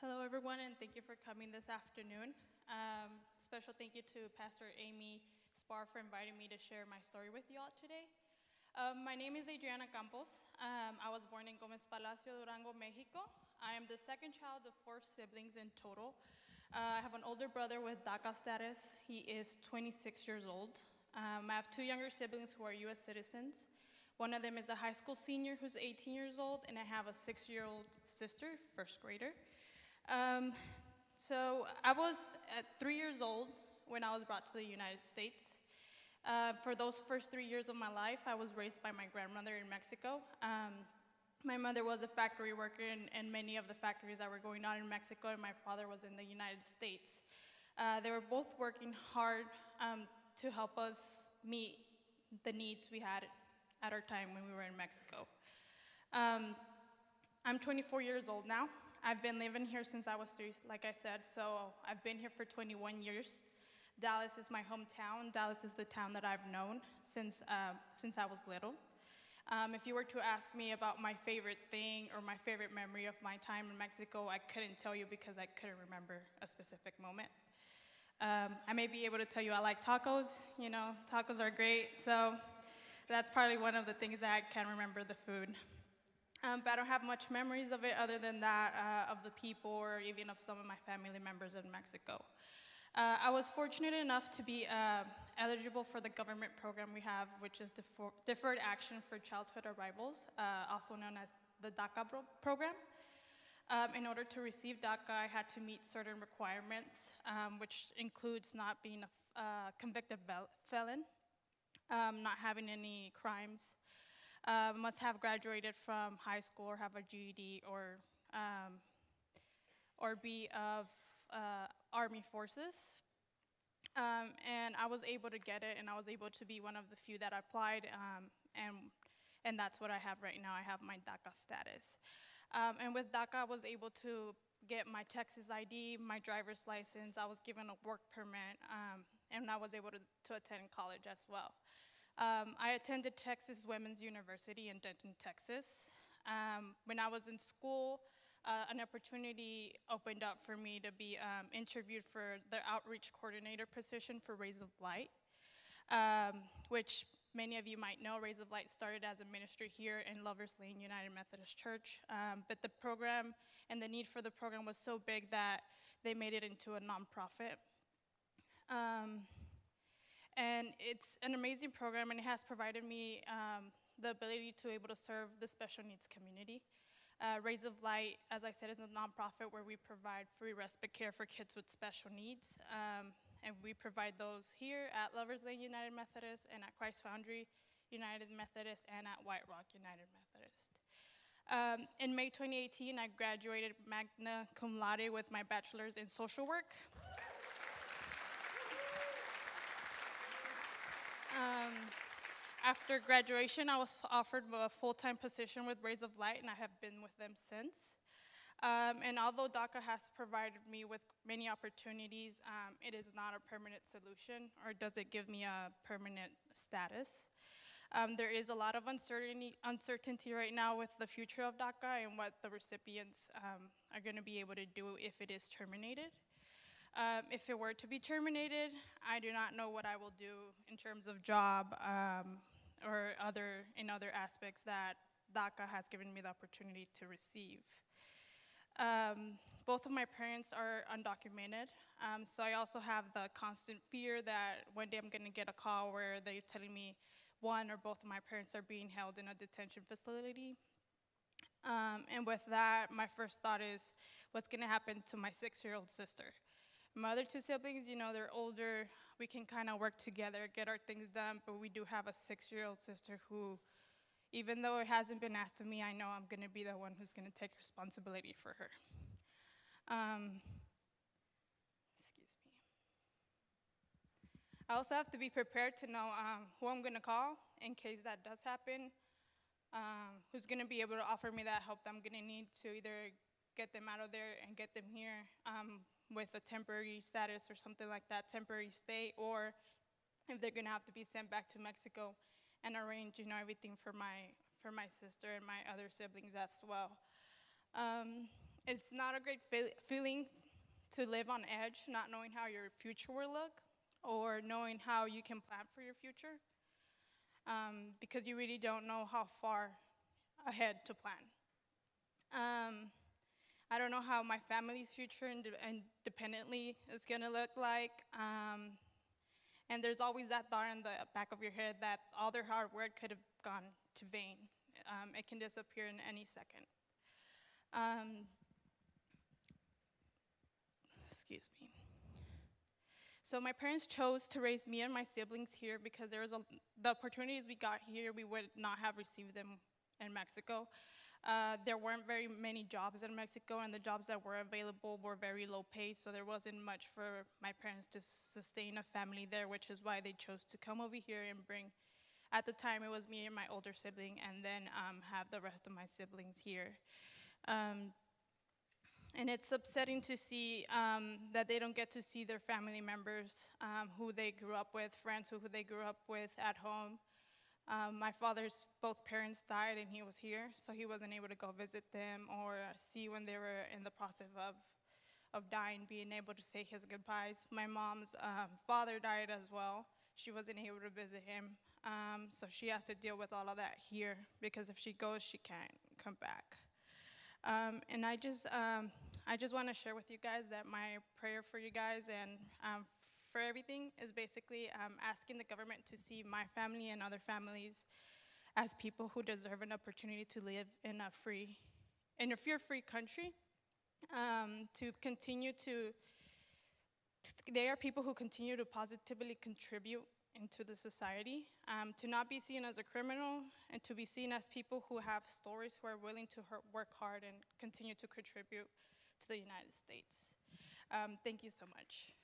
Hello, everyone, and thank you for coming this afternoon. Um, special thank you to Pastor Amy Spar for inviting me to share my story with you all today. Um, my name is Adriana Campos. Um, I was born in Gomez Palacio, Durango, Mexico. I am the second child of four siblings in total. Uh, I have an older brother with DACA status. He is 26 years old. Um, I have two younger siblings who are US citizens. One of them is a high school senior who's 18 years old, and I have a six year old sister, first grader. Um, so I was at three years old when I was brought to the United States. Uh, for those first three years of my life, I was raised by my grandmother in Mexico. Um, my mother was a factory worker in, in, many of the factories that were going on in Mexico, and my father was in the United States. Uh, they were both working hard um, to help us meet the needs we had at our time when we were in Mexico. Um, I'm 24 years old now. I've been living here since I was three, like I said, so I've been here for 21 years. Dallas is my hometown. Dallas is the town that I've known since, uh, since I was little. Um, if you were to ask me about my favorite thing or my favorite memory of my time in Mexico, I couldn't tell you because I couldn't remember a specific moment. Um, I may be able to tell you I like tacos, you know, tacos are great, so that's probably one of the things that I can remember the food. Um, but I don't have much memories of it other than that uh, of the people or even of some of my family members in Mexico. Uh, I was fortunate enough to be uh, eligible for the government program we have, which is Defer Deferred Action for Childhood Arrivals, uh, also known as the DACA program. Um, in order to receive DACA, I had to meet certain requirements, um, which includes not being a uh, convicted felon, um, not having any crimes, uh, must have graduated from high school or have a GED or, um, or be of uh, Army forces. Um, and I was able to get it, and I was able to be one of the few that applied, um, and, and that's what I have right now. I have my DACA status. Um, and with DACA, I was able to get my Texas ID, my driver's license, I was given a work permit, um, and I was able to, to attend college as well. Um, I attended Texas Women's University in Denton, Texas. Um, when I was in school, uh, an opportunity opened up for me to be um, interviewed for the outreach coordinator position for Rays of Light, um, which many of you might know, Rays of Light started as a ministry here in Lovers Lane United Methodist Church, um, but the program and the need for the program was so big that they made it into a nonprofit. And it's an amazing program, and it has provided me um, the ability to able to serve the special needs community. Uh, Rays of Light, as I said, is a nonprofit where we provide free respite care for kids with special needs. Um, and we provide those here at Lovers Lane United Methodist and at Christ Foundry United Methodist and at White Rock United Methodist. Um, in May 2018, I graduated magna cum laude with my bachelor's in social work. Um, after graduation, I was offered a full-time position with Rays of Light, and I have been with them since. Um, and although DACA has provided me with many opportunities, um, it is not a permanent solution, or does it give me a permanent status. Um, there is a lot of uncertainty, uncertainty right now with the future of DACA and what the recipients um, are going to be able to do if it is terminated. Um, if it were to be terminated, I do not know what I will do in terms of job um, or other in other aspects that DACA has given me the opportunity to receive. Um, both of my parents are undocumented, um, so I also have the constant fear that one day I'm going to get a call where they're telling me one or both of my parents are being held in a detention facility. Um, and with that, my first thought is, what's going to happen to my six-year-old sister? My other two siblings, you know, they're older. We can kind of work together, get our things done, but we do have a six-year-old sister who, even though it hasn't been asked of me, I know I'm going to be the one who's going to take responsibility for her. Um, excuse me. I also have to be prepared to know um, who I'm going to call in case that does happen, um, who's going to be able to offer me that help that I'm going to need to either get them out of there and get them here. With a temporary status or something like that, temporary stay, or if they're gonna have to be sent back to Mexico and arrange, you know, everything for my for my sister and my other siblings as well. Um, it's not a great feel- feeling to live on edge, not knowing how your future will look or knowing how you can plan for your future um, because you really don't know how far ahead to plan. Um, I don't know how my family's future inde- independently is going to look like. Um, and there's always that thought in the back of your head that all their hard work could have gone to vain. Um, it can disappear in any second. Um, excuse me. So my parents chose to raise me and my siblings here because there was a, the opportunities we got here, we would not have received them in Mexico. Uh, there weren't very many jobs in Mexico, and the jobs that were available were very low pay, so there wasn't much for my parents to sustain a family there, which is why they chose to come over here and bring. At the time, it was me and my older sibling, and then um, have the rest of my siblings here. Um, and it's upsetting to see um, that they don't get to see their family members um, who they grew up with, friends who they grew up with at home. Um, my father's both parents died and he was here, so he wasn't able to go visit them or see when they were in the process of, of dying, being able to say his goodbyes. My mom's um, father died as well. She wasn't able to visit him, um, so she has to deal with all of that here because if she goes, she can't come back. Um, and I just, um, I just want to share with you guys that my prayer for you guys and um, for everything is basically um, asking the government to see my family and other families as people who deserve an opportunity to live in a free, in a fear-free country, um, to continue to, they are people who continue to positively contribute into the society, um, to not be seen as a criminal, and to be seen as people who have stories who are willing to work hard and continue to contribute to the United States. Um, thank you so much.